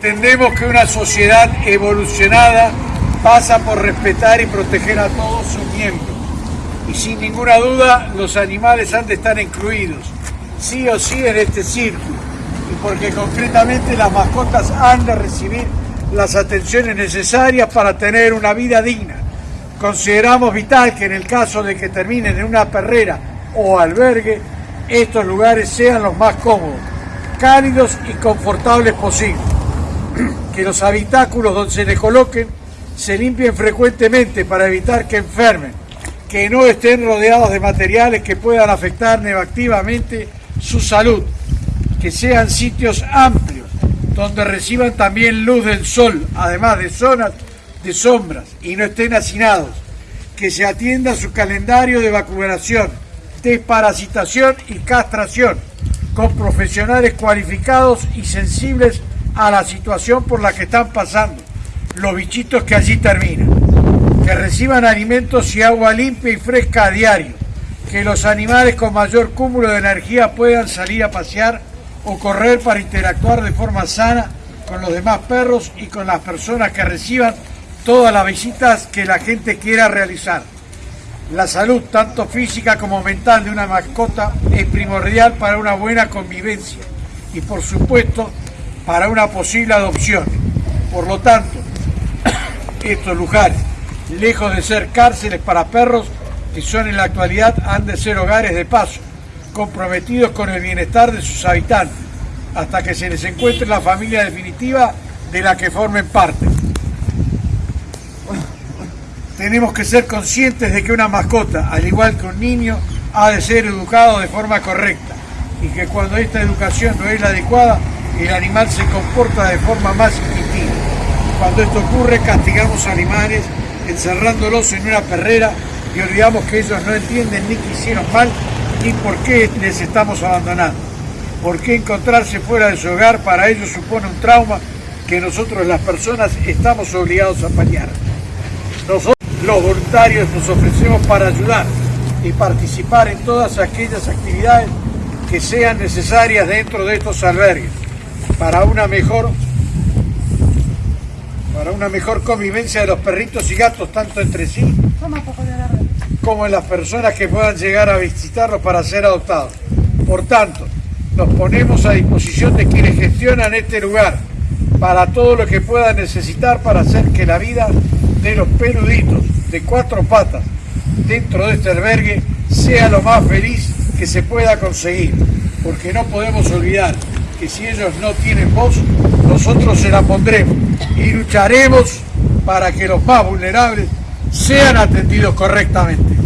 Entendemos que una sociedad evolucionada pasa por respetar y proteger a todos sus miembros. Y sin ninguna duda los animales han de estar incluidos, sí o sí, en este círculo. Y porque concretamente las mascotas han de recibir las atenciones necesarias para tener una vida digna. Consideramos vital que en el caso de que terminen en una perrera o albergue, estos lugares sean los más cómodos, cálidos y confortables posibles. Que los habitáculos donde se les coloquen se limpien frecuentemente para evitar que enfermen, que no estén rodeados de materiales que puedan afectar negativamente su salud, que sean sitios amplios, donde reciban también luz del sol, además de zonas de sombras, y no estén hacinados, que se atienda su calendario de vacunación, desparasitación y castración, con profesionales cualificados y sensibles a la situación por la que están pasando los bichitos que allí terminan, que reciban alimentos y agua limpia y fresca a diario, que los animales con mayor cúmulo de energía puedan salir a pasear o correr para interactuar de forma sana con los demás perros y con las personas que reciban todas las visitas que la gente quiera realizar. La salud, tanto física como mental, de una mascota es primordial para una buena convivencia. Y, por supuesto, para una posible adopción. Por lo tanto, estos lugares, lejos de ser cárceles para perros, que son en la actualidad, han de ser hogares de paso, comprometidos con el bienestar de sus habitantes, hasta que se les encuentre la familia definitiva de la que formen parte. Tenemos que ser conscientes de que una mascota, al igual que un niño, ha de ser educado de forma correcta y que cuando esta educación no es la adecuada, el animal se comporta de forma más instintiva. Cuando esto ocurre, castigamos animales encerrándolos en una perrera y olvidamos que ellos no entienden ni que hicieron mal ni por qué les estamos abandonando. ¿Por qué encontrarse fuera de su hogar para ellos supone un trauma que nosotros las personas estamos obligados a paliar? Nosotros los voluntarios nos ofrecemos para ayudar y participar en todas aquellas actividades que sean necesarias dentro de estos albergues para una mejor para una mejor convivencia de los perritos y gatos, tanto entre sí como en las personas que puedan llegar a visitarlos para ser adoptados. Por tanto, nos ponemos a disposición de quienes gestionan este lugar para todo lo que puedan necesitar para hacer que la vida de los peluditos de cuatro patas dentro de este albergue sea lo más feliz que se pueda conseguir, porque no podemos olvidar que si ellos no tienen voz, nosotros se la pondremos y lucharemos para que los más vulnerables sean atendidos correctamente.